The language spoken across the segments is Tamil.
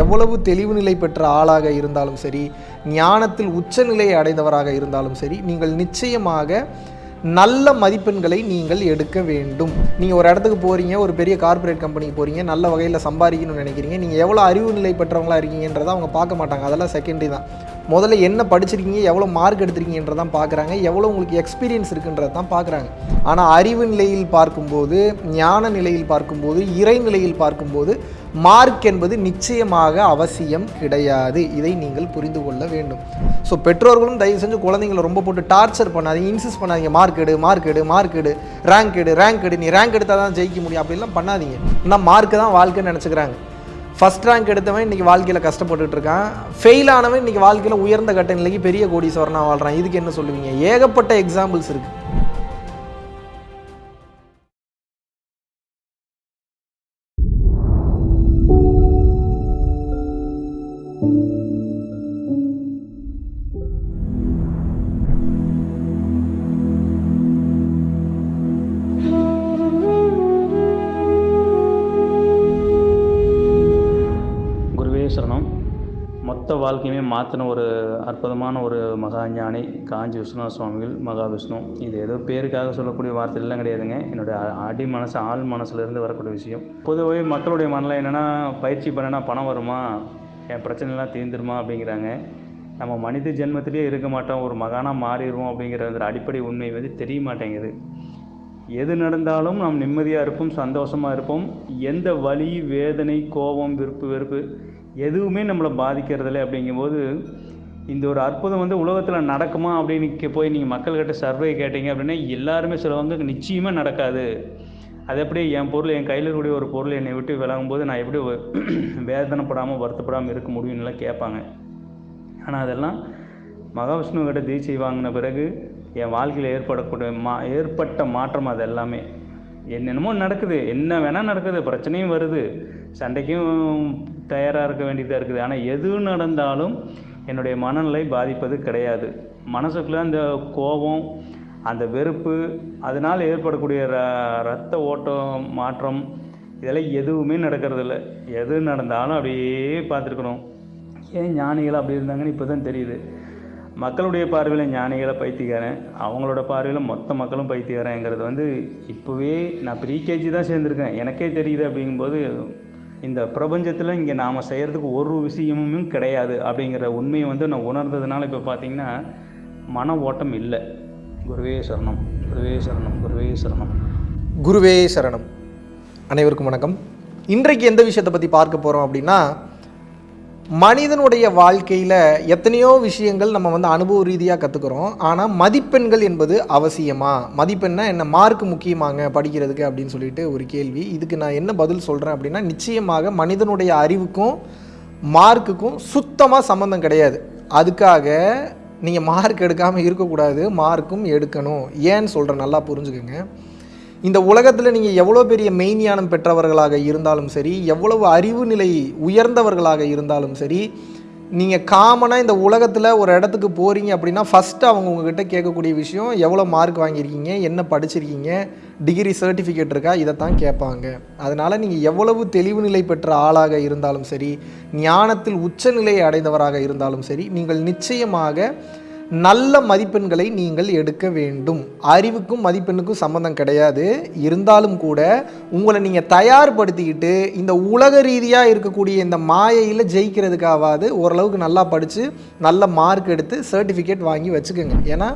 எவ்வளவு தெளிவு நிலை பெற்ற ஆளாக இருந்தாலும் சரி ஞானத்தில் உச்சநிலையை அடைந்தவராக இருந்தாலும் சரி நீங்கள் நிச்சயமாக நல்ல மதிப்பெண்களை நீங்கள் எடுக்க வேண்டும். நீங்கள் ஒரு இடத்துக்கு போகிறீங்க ஒரு பெரிய கார்ப்பரேட் கம்பெனிக்கு போகிறீங்க நல்ல வகையில் சம்பாதிக்கணும்னு நினைக்கிறீங்க நீங்கள் எவ்வளோ அறிவு நிலை பெற்றவங்களா இருக்கீங்கன்றதை அவங்க பார்க்க மாட்டாங்க. அதெல்லாம் செகண்டரி தான். முதல்ல என்ன படிச்சிருக்கீங்க எவ்வளோ மார்க் எடுத்திருக்கீங்கன்றதான் பார்க்குறாங்க எவ்வளோ உங்களுக்கு எக்ஸ்பீரியன்ஸ் இருக்குன்றது தான் பார்க்குறாங்க. ஆனால் அறிவு நிலையில் பார்க்கும்போது ஞான நிலையில் பார்க்கும்போது இறை நிலையில் பார்க்கும்போது மார்க் என்பது நிச்சயமாக அவசியம் கிடையாது. இதை நீங்கள் புரிந்து கொள்ள வேண்டும். ஸோ பெற்றோர்களும் தயவு செஞ்சு குழந்தைங்களை ரொம்ப போட்டு டார்ச்சர் பண்ணாதீங்க இன்சிஸ்ட் பண்ணாதீங்க. மார்க் எடு மார்க் எடு மார்க் எடு. ரேங்க் எடு ரேங்க் எடு. நீ ரேங்க் எடுத்தால் தான் ஜெயிக்க முடியும். அப்படிலாம் பண்ணாதீங்க. ஆனால் மார்க்கு தான் வாழ்க்கைன்னு நினச்சிக்கிறாங்க. ஃபஸ்ட் ரேங்க் எடுத்தவன் இன்றைக்கி வாழ்க்கையில் கஷ்டப்பட்டுட்டு இருக்கான். ஃபெயில் ஆனவன் இன்றைக்கி வாழ்க்கையில் உயர்ந்த கட்ட நிலைக்கு பெரிய கோடீஸ்வரனாக வாழ்கிறான் இதுக்கு என்ன சொல்லுவீங்க? ஏகப்பட்ட எக்ஸாம்பிள்ஸ் இருக்குது சரணம். மொத்த வாழ்க்கையுமே மாற்றின ஒரு அற்புதமான ஒரு மகா ஞானி காஞ்சி விஸ்வநாத சுவாமிகள் மகாவிஷ்ணு இது ஏதோ பேருக்காக சொல்லக்கூடிய வார்த்தைலாம் கிடையாதுங்க. என்னுடைய அடி மனசு ஆள் மனசுலேருந்து வரக்கூடிய விஷயம். பொதுவாகவே மக்களுடைய மனதில் என்னென்னா பயிற்சி பண்ணனா பணம் வருமா? என் பிரச்சனைலாம் தீர்ந்துருமா அப்படிங்கிறாங்க. நம்ம மனித ஜென்மத்திலேயே இருக்க மாட்டோம் ஒரு மகானாக மாறிடுவோம் அப்படிங்கிற அந்த அடிப்படை உண்மை வந்து தெரிய மாட்டேங்குது. எது நடந்தாலும் நாம் நிம்மதியாக இருப்போம் சந்தோஷமாக இருப்போம். எந்த வலி வேதனை கோபம் விருப்பு வெறுப்பு எதுவுமே நம்மளை பாதிக்கிறதில்ல அப்படிங்கும்போது இந்த ஒரு அற்புதம் வந்து உலகத்தில் நடக்குமா அப்படின்னு கே- போய் நீங்கள் மக்கள்கிட்ட சர்வே கேட்டீங்க அப்படின்னா எல்லாருமே சொல்லுவாங்க நிச்சயமாக நடக்காது. அது எப்படி என் பொருள் என் கையில் இருக்கக்கூடிய ஒரு பொருள் என்னை விட்டு விலகும்போது நான் எப்படி வேதனைப்படாமல் வருத்தப்படாமல் இருக்க முடியும்னுலாம் கேட்பாங்க. ஆனால் அதெல்லாம் மகாவிஷ்ணு கிட்ட தீட்சை வாங்கின பிறகு என் வாழ்க்கையில் ஏற்படக்கூடிய மா ஏற்பட்ட மாற்றம் அது எல்லாமே. என்னென்னமோ நடக்குது. என்ன வேணால் நடக்குது. பிரச்சனையும் வருது. சண்டைக்கும் தயாராக இருக்க வேண்டியதாக இருக்குது. ஆனால் எது நடந்தாலும் என்னுடைய மனநிலை பாதிப்பது கிடையாது. மனசுக்குள்ளே அந்த கோபம் அந்த வெறுப்பு அதனால் ஏற்படக்கூடிய ர ரத்த ஓட்டம் மாற்றம் இதெல்லாம் எதுவுமே நடக்கிறதில்ல. எது நடந்தாலும் அப்படியே பார்த்துருக்கணும். ஏன் ஞானிகள் அப்படி இருந்தாங்கன்னு இப்போ தான் தெரியுது. மக்களுடைய பார்வையில் ஞானிகளை பைத்தியக்காரன் அவங்களோட பார்வையில் மொத்த மக்களும் பைத்தியக்காரங்கிறது வந்து இப்போவே நான் ப்ரீகேஜி தான் சேர்ந்துருக்கேன். எனக்கே தெரியுது அப்படிங்கும்போது இந்த பிரபஞ்சத்தில் இங்கே நாம் செய்கிறதுக்கு ஒரு விஷயமும் கிடையாது அப்படிங்கிற உண்மையை வந்து நான் உணர்ந்ததுனால இப்போ பார்த்தீங்கன்னா மன ஓட்டம் இல்லை. குருவே சரணம் குருவே சரணம் குருவே சரணம். குருவே சரணம். அனைவருக்கும் வணக்கம். இன்றைக்கு எந்த விஷயத்தை பற்றி பார்க்க போகிறோம் அப்படின்னா மனிதனுடைய வாழ்க்கையில் எத்தனையோ விஷயங்கள் நம்ம வந்து அனுபவ ரீதியாக கற்றுக்குறோம் ஆனால் மதிப்பெண்கள் என்பது அவசியமா? மதிப்பெண்ணா என்ன? மார்க் முக்கியமாங்க படிக்கிறதுக்கு அப்படின்னு சொல்லிட்டு ஒரு கேள்வி. இதுக்கு நான் என்ன பதில் சொல்கிறேன் அப்படின்னா நிச்சயமாக மனிதனுடைய அறிவுக்கும் மார்க்குக்கும் சுத்தமாக சம்மந்தம் கிடையாது. அதுக்காக நீங்கள் மார்க் எடுக்காமல் இருக்கக்கூடாது மார்க்கும் எடுக்கணும். ஏன்னு சொல்கிறேன் நல்லா புரிஞ்சுக்கோங்க. இந்த உலகத்தில் நீங்கள் எவ்வளோ பெரிய மெய்ஞானம் பெற்றவர்களாக இருந்தாலும் சரி எவ்வளவு அறிவு நிலை உயர்ந்தவர்களாக இருந்தாலும் சரி நீங்கள் காமனாக இந்த உலகத்தில் ஒரு இடத்துக்கு போகிறீங்க அப்படின்னா ஃபஸ்ட்டு அவங்க உங்ககிட்ட கேட்கக்கூடிய விஷயம் எவ்வளோ மார்க் வாங்கியிருக்கீங்க என்ன படிச்சிருக்கீங்க டிகிரி சர்டிஃபிகேட் இருக்கா இதை தான் கேட்பாங்க. அதனால் நீங்கள் எவ்வளவு தெளிவு நிலை பெற்ற ஆளாக இருந்தாலும் சரி ஞானத்தில் உச்சநிலையை அடைந்தவராக இருந்தாலும் சரி நீங்கள் நிச்சயமாக நல்ல மதிப்பெண்களை நீங்கள் எடுக்க வேண்டும். அறிவுக்கும் மதிப்பெண்ணுக்கும் சம்மந்தம் கிடையாது. இருந்தாலும் கூட உங்களை நீங்கள் தயார்படுத்திக்கிட்டு இந்த உலக ரீதியாக இருக்கக்கூடிய இந்த மாயையில் ஜெயிக்கிறதுக்காவது ஓரளவுக்கு நல்லா படித்து நல்ல மார்க் எடுத்து சர்டிஃபிகேட் வாங்கி வச்சுக்கோங்க. ஏன்னா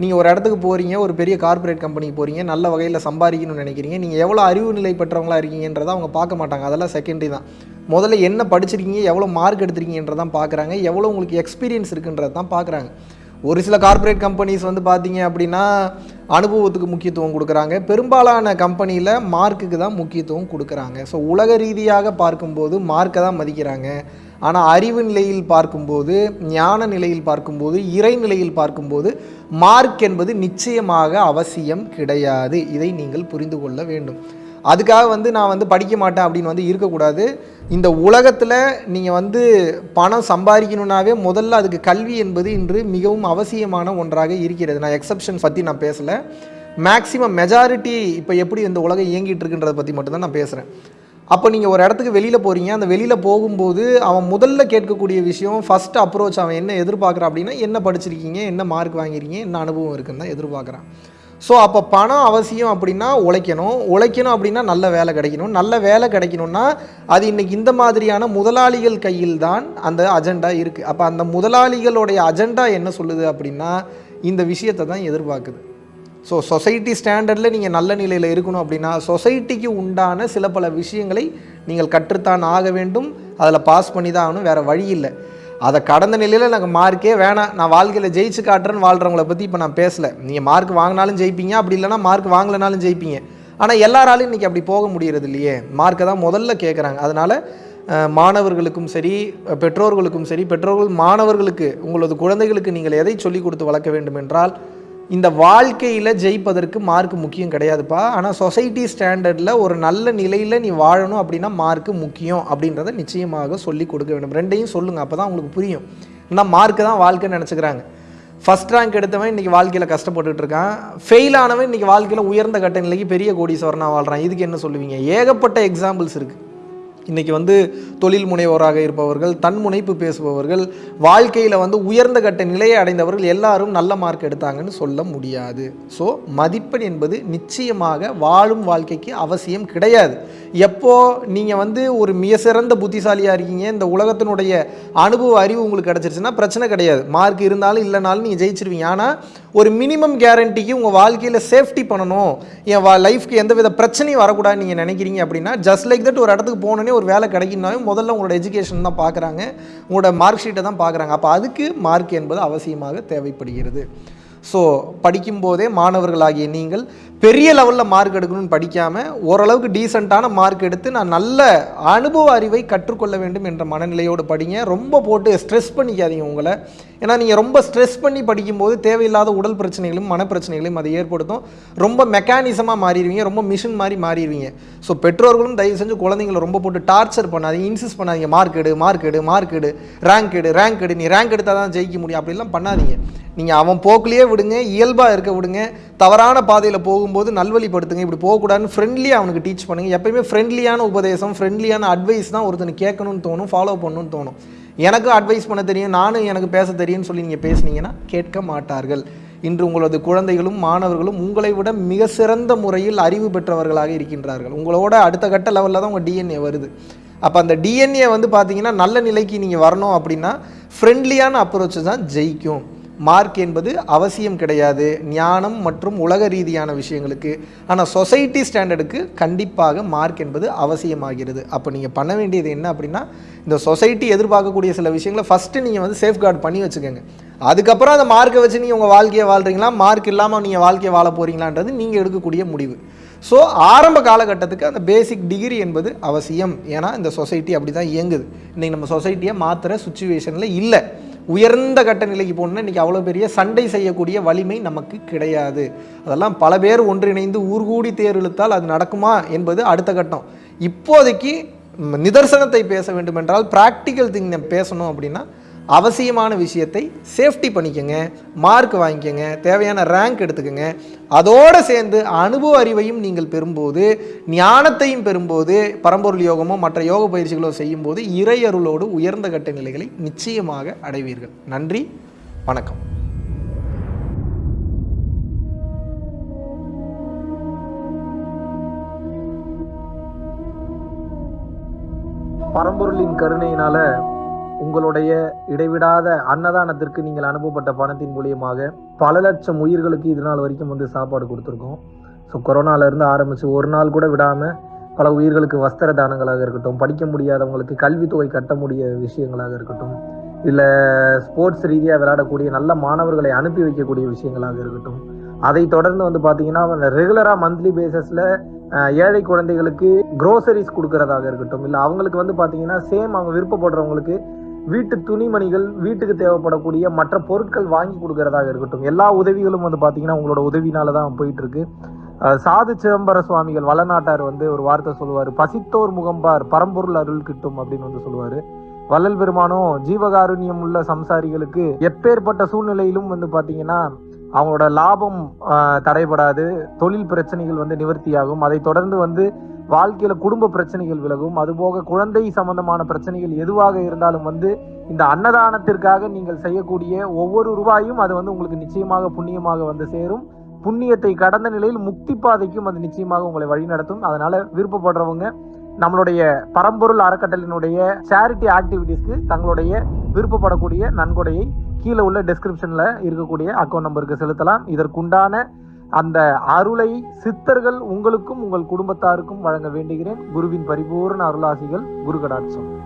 நீங்கள் ஒரு இடத்துக்கு போகிறீங்க ஒரு பெரிய கார்ப்பரேட் கம்பெனிக்கு போகிறீங்க நல்ல வகையில் சம்பாதிக்கணும்னு நினைக்கிறீங்க. நீங்கள் எவ்வளோ அறிவு நிலை பெற்றவங்களா இருக்கீங்கன்றதை அவங்க பார்க்க மாட்டாங்க. அதெல்லாம் செகண்டரி தான். முதல்ல என்ன படிச்சிருக்கீங்க எவ்வளோ மார்க் எடுத்திருக்கீங்கன்றதான் பார்க்குறாங்க. எவ்வளோ உங்களுக்கு எக்ஸ்பீரியன்ஸ் இருக்குன்றது தான் பார்க்குறாங்க. ஒரு சில கார்ப்பரேட் கம்பெனிஸ் வந்து பார்த்தீங்க அப்படின்னா அனுபவத்துக்கு முக்கியத்துவம் கொடுக்குறாங்க. பெரும்பாலான கம்பெனியில் மார்க்குக்கு தான் முக்கியத்துவம் கொடுக்குறாங்க. ஸோ உலக ரீதியாக பார்க்கும்போது மார்க்கை தான் மதிக்கிறாங்க. ஆனால் அறிவு நிலையில் பார்க்கும்போது ஞான நிலையில் பார்க்கும்போது இறை நிலையில் பார்க்கும்போது மார்க் என்பது நிச்சயமாக அவசியம் கிடையாது. இதை நீங்கள் புரிந்து கொள்ள வேண்டும். அதுக்காக வந்து நான் வந்து படிக்க மாட்டேன் அப்படின்னு வந்து இருக்கக்கூடாது. இந்த உலகத்தில் நீங்கள் வந்து பணம் சம்பாதிக்கணுன்னாவே முதல்ல அதுக்கு கல்வி என்பது இன்று மிகவும் அவசியமான ஒன்றாக இருக்கிறது. நான் எக்ஸப்ஷன்ஸ் பற்றி நான் பேசலை. மேக்ஸிமம் மெஜாரிட்டி இப்போ எப்படி இந்த உலகம் இயங்கிட்டு இருக்குன்றதை பற்றி மட்டும்தான் நான் பேசுகிறேன் அப்போ நீங்கள் ஒரு இடத்துக்கு வெளியில் போகிறீங்க அந்த வெளியில் போகும்போது அவன் முதல்ல கேட்கக்கூடிய விஷயம் ஃபஸ்ட் அப்ரோச் அவன் என்ன எதிர்பார்க்குறான் அப்படின்னா என்ன படிச்சிருக்கீங்க என்ன மார்க் வாங்கிருக்கீங்க என்ன அனுபவம் இருக்குன்னு தான் எதிர்பார்க்குறான். ஸோ அப்போ பணம் அவசியம் அப்படின்னா உழைக்கணும். உழைக்கணும் அப்படின்னா நல்ல வேலை கிடைக்கணும். நல்ல வேலை கிடைக்கணும்னா அது இன்றைக்கி இந்த மாதிரியான முதலாளிகள் கையில் தான் அந்த அஜெண்டா இருக்குது அப்போ அந்த முதலாளிகளுடைய அஜெண்டா என்ன சொல்லுது அப்படின்னா இந்த விஷயத்தை தான் எதிர்பார்க்குது. ஸோ சொசைட்டி ஸ்டாண்டர்டில் நீங்கள் நல்ல நிலையில் இருக்கணும் அப்படின்னா சொசைட்டிக்கு உண்டான சில பல விஷயங்களை நீங்கள் கற்றுத்தான் ஆக வேண்டும். அதில் பாஸ் பண்ணி தான் ஆகணும். வேறு வழி இல்லை. அதை கடந்த நிலையில் எனக்கு மார்க்கே வேணாம். நான் வாழ்க்கையில் ஜெயிச்சு காட்டுறேன்னு வாழ்கிறவங்கள பற்றி இப்போ நான் பேசலை. நீங்கள் மார்க் வாங்கினாலும் ஜெயிப்பீங்க அப்படி இல்லைனா மார்க் வாங்கலைனாலும் ஜெயிப்பீங்க. ஆனால் எல்லாராலையும் இன்றைக்கி அப்படி போக முடியறது இல்லையே. மார்க்கை தான் முதல்ல கேட்குறாங்க அதனால் மாணவர்களுக்கும் சரி பெற்றோர்களுக்கும் சரி பெற்றோர்கள் மாணவர்களுக்கு உங்களது குழந்தைகளுக்கு நீங்கள் எதை சொல்லிக் கொடுத்து வளர்க்க வேண்டும் என்றால் இந்த வாழ்க்கையில் ஜெயிப்பதற்கு மார்க் முக்கியம் கிடையாதுப்பா. ஆனால் சொசைட்டி ஸ்டாண்டர்டில் ஒரு நல்ல நிலையில் நீ வாழணும் அப்படின்னா மார்க்கு முக்கியம் அப்படின்றத நிச்சயமாக சொல்லி கொடுக்க வேண்டும். ரெண்டையும் சொல்லுங்கள் அப்போ தான் உங்களுக்கு புரியும். ஆனால் மார்க்கு தான் வாழ்க்கைன்னு நினச்சிக்கிறாங்க. ஃபஸ்ட் ரேங்க் எடுத்தவன் இன்றைக்கி வாழ்க்கையில் கஷ்டப்பட்டுட்டு இருக்கான். ஃபெயில் ஆனவன் இன்றைக்கி வாழ்க்கையில் உயர்ந்த கட்ட நிலைக்கு பெரிய கோடீஸ்வரனாக வாழ்கிறான் இதுக்கு என்ன சொல்லுவீங்க? ஏகப்பட்ட எக்ஸாம்பிள்ஸ் இருக்குது இன்றைக்கி வந்து தொழில் முனைவோராக இருப்பவர்கள் தன் முனைப்பு பேசுபவர்கள் வாழ்க்கையில் வந்து உயர்ந்த கட்ட நிலையை அடைந்தவர்கள் எல்லாரும் நல்ல மார்க் எடுத்தாங்கன்னு சொல்ல முடியாது. ஸோ மதிப்பெண் என்பது நிச்சயமாக வாழும் வாழ்க்கைக்கு அவசியம் கிடையாது. எப்போ நீங்கள் வந்து ஒரு மிக சிறந்த புத்திசாலியாக இருக்கீங்க இந்த உலகத்தினுடைய அனுபவ அறிவு உங்களுக்கு கிடச்சிருச்சுன்னா பிரச்சனை கிடையாது. மார்க் இருந்தாலும் இல்லைனாலும் நீங்கள் ஜெயிச்சிருவீங்க. ஆனால் ஒரு மினிமம் கேரண்டிக்கு உங்கள் வாழ்க்கையில் சேஃப்டி பண்ணணும். என் வா லைஃப்க்கு எந்த வித பிரச்சனையும் வரக்கூடாதுன்னு நீங்கள் நினைக்கிறீங்க அப்படின்னா ஜஸ்ட் லைக் தட் ஒரு இடத்துக்கு போகணுன்னே ஒரு வேலை கிடைக்குனாலும் முதல்ல உங்களோட எஜுகேஷன் தான் பார்க்குறாங்க உங்களோட மார்க் ஷீட்டை தான் பார்க்குறாங்க அப்போ அதுக்கு மார்க் என்பது அவசியமாக தேவைப்படுகிறது. ஸோ படிக்கும்போதே மாணவர்களாகிய நீங்கள் பெரிய லெவலில் மார்க் எடுக்கணும்னு படிக்காமல் ஓரளவுக்கு டீசெண்டான மார்க் எடுத்து நான் நல்ல அனுபவ அறிவை கற்றுக்கொள்ள வேண்டும் என்ற மனநிலையோடு படிங்க. ரொம்ப போட்டு ஸ்ட்ரெஸ் பண்ணிக்காதீங்க உங்களை. ஏன்னா நீங்கள் ரொம்ப ஸ்ட்ரெஸ் பண்ணி படிக்கும்போது தேவையில்லாத உடல் பிரச்சனைகளும் மனப்பிரச்சனைகளையும் அதை ஏற்படுத்தும். ரொம்ப மெக்கானிசமாக மாறிடுவீங்க. ரொம்ப மிஷின் மாதிரி மாறிடுவீங்க. ஸோ பெற்றோர்களும் தயவு செஞ்சு குழந்தைங்களை ரொம்ப போட்டு டார்ச்சர் பண்ணாதீங்க. இன்சிஸ் பண்ணாதீங்க. மார்க் எடு மார்க் எடு மார்க் எடு. ரேங்க் எடு ரேங்க் எடு. நீ ரேங்க் எடுத்தால் தான் ஜெயிக்க முடியும். அப்படிலாம் பண்ணாதீங்க. நீங்கள் அவன் போக்குலேயே விடுங்க. இயல்பாக இருக்க விடுங்க. தவறான பாதையில் போகும் போகும்போது நல்வழிப்படுத்துங்க இப்படி போகக்கூடாதுன்னு ஃப்ரெண்ட்லியாக அவனுக்கு டீச் பண்ணுங்கள் எப்பயுமே ஃப்ரெண்ட்லியான உபதேசம் ஃப்ரெண்ட்லியான அட்வைஸ் தான் ஒருத்தனுக்கு கேட்கணும்னு தோணும் ஃபாலோ பண்ணணும்னு தோணும். எனக்கும் அட்வைஸ் பண்ண தெரியும் நானும் எனக்கு பேச தெரியும்னு சொல்லி நீங்கள் பேசுனீங்கன்னா கேட்க மாட்டார்கள். இன்று உங்களது குழந்தைகளும் மாணவர்களும் உங்களை விட மிக சிறந்த முறையில் அறிவு பெற்றவர்களாக இருக்கின்றார்கள். உங்களோட அடுத்த கட்ட லெவலில் தான் உங்கள் டிஎன்ஏ வருது. அப்போ அந்த டிஎன்ஏ வந்து பார்த்தீங்கன்னா நல்ல நிலைக்கு நீங்கள் வரணும் அப்படின்னா ஃப்ரெண்ட்லியான அப்ரோச்சு தான் ஜெயிக்கும். மார்க் என்பது அவசியம் கிடையாது. ஞானம் மற்றும் உலக ரீதியான விஷயங்களுக்கு. ஆனால் சொசைட்டி ஸ்டாண்டர்டுக்கு கண்டிப்பாக மார்க் என்பது அவசியமாகிறது. அப்போ நீங்கள் பண்ண வேண்டியது என்ன அப்படின்னா இந்த சொசைட்டி எதிர்பார்க்கக்கூடிய சில விஷயங்களை ஃபஸ்ட்டு நீங்கள் வந்து சேஃப்கார்டு பண்ணி வச்சுக்கோங்க. அதுக்கப்புறம் அந்த மார்க்கை வச்சு நீங்கள் உங்கள் வாழ்க்கையை வாழ்கிறீங்களா மார்க் இல்லாமல் நீங்கள் வாழ்க்கையை வாழ போகிறீங்களான்றது நீங்கள் எடுக்கக்கூடிய முடிவு. ஸோ ஆரம்ப காலகட்டத்துக்கு அந்த பேசிக் டிகிரி என்பது அவசியம். ஏன்னா இந்த சொசைட்டி அப்படி தான் இயங்குது. இன்றைக்கி நம்ம சொசைட்டியை மாற்றுற சுச்சுவேஷனில் இல்லை. உயர்ந்த கட்ட நிலைக்கு போகணுன்னா இன்றைக்கி அவ்வளோ பெரிய சண்டை செய்யக்கூடிய வலிமை நமக்கு கிடையாது. அதெல்லாம் பல பேர் ஒன்றிணைந்து ஊர்கூடி தேர் இழுத்தால் அது நடக்குமா என்பது அடுத்த கட்டம். இப்போதைக்கு நிதர்சனத்தை பேச வேண்டுமென்றால் ப்ராக்டிக்கல் திங் பேசணும் அப்படின்னா அவசியமான விஷயத்தை சேஃப்டி பண்ணிக்கங்க மார்க் வாங்கிக்கோங்க தேவையான ரேங்க் எடுத்துக்கோங்க. அதோடு சேர்ந்து அனுபவ அறிவையும் நீங்கள் பெறும்போது ஞானத்தையும் பெறும்போது பரம்பொருள் யோகமோ மற்ற யோக பயிற்சிகளோ செய்யும்போது இறையருளோடு உயர்ந்த கட்ட நிலைகளை நிச்சயமாக அடைவீர்கள். நன்றி வணக்கம். பரம்பொருளின் கருணையினால உங்களுடைய இடைவிடாத அன்னதானத்திற்கு நீங்கள் அனுப்பப்பட்ட பணத்தின் மூலியமாக பல லட்சம் உயிர்களுக்கு இது நாள் வரைக்கும் வந்து சாப்பாடு கொடுத்துருக்கோம். ஸோ கொரோனாலேருந்து ஆரம்பித்து ஒரு நாள் கூட விடாமல் பல உயிர்களுக்கு வஸ்திர தானங்களாக இருக்கட்டும் படிக்க முடியாதவங்களுக்கு கல்வித்தொகை கட்ட முடிய விஷயங்களாக இருக்கட்டும் இல்லை ஸ்போர்ட்ஸ் ரீதியாக விளையாடக்கூடிய நல்ல மாணவர்களை அனுப்பி வைக்கக்கூடிய விஷயங்களாக இருக்கட்டும் அதை தொடர்ந்து வந்து பார்த்தீங்கன்னா ரெகுலராக மந்த்லி பேசிஸில் ஏழை குழந்தைகளுக்கு குரோசரிஸ் கொடுக்கறதாக இருக்கட்டும் இல்லை அவங்களுக்கு வந்து பார்த்தீங்கன்னா சேம் அவங்க விருப்பப்படுறவங்களுக்கு வீட்டு துணிமணிகள் வீட்டுக்கு தேவைப்படக்கூடிய மற்ற பொருட்கள் வாங்கி கொடுக்கறதாக இருக்கட்டும். எல்லா உதவிகளும் வந்து பார்த்தீங்கன்னா உங்களோட உதவினால தான் போயிட்டு இருக்கு சாது சிதம்பர சுவாமிகள் வளநாட்டார் வந்து ஒரு வார்த்தை சொல்லுவார். பசித்தோர் முகம்பார் பரம்பொருள் அருள் கிட்டும் அப்படின்னு வந்து சொல்லுவார். வள்ளல் பெருமானும் ஜீவகாருண்யம் உள்ள சம்சாரிகளுக்கு எப்பேற்பட்ட சூழ்நிலையிலும் வந்து பார்த்தீங்கன்னா அவங்களோட லாபம் தடைபடாது. தொழில் பிரச்சனைகள் வந்து நிவர்த்தியாகும். அதை தொடர்ந்து வந்து வாழ்க்கையில குடும்ப பிரச்சனைகள் விலகும். அதுபோக குழந்தை சம்பந்தமான பிரச்சனைகள் எதுவாக இருந்தாலும் வந்து இந்த அன்னதானத்திற்காக நீங்கள் செய்யக்கூடிய ஒவ்வொரு ரூபாயும் அது வந்து உங்களுக்கு நிச்சயமாக புண்ணியமாக வந்து சேரும். புண்ணியத்தை கடந்த நிலையில் முக்தி பாதைக்கும் அது நிச்சயமாக உங்களை வழிநடத்தும் அதனால விருப்பப்படுறவங்க நம்மளுடைய பரம்பொருள் அறக்கட்டளினுடைய சேரிட்டி ஆக்டிவிட்டீஸ்க்கு தங்களுடைய விருப்பப்படக்கூடிய நன்கொடையை கீழே உள்ள டிஸ்கிரிப்ஷனில் இருக்கக்கூடிய அக்கௌண்ட் நம்பருக்கு செலுத்தலாம். இதற்குண்டான அந்த அருளை சித்தர்கள் உங்களுக்கும் உங்கள் குடும்பத்தாருக்கும் வழங்க வேண்டுகிறேன். குருவின் பரிபூர்ண அருளாசிகள் குரு கடாட்சம்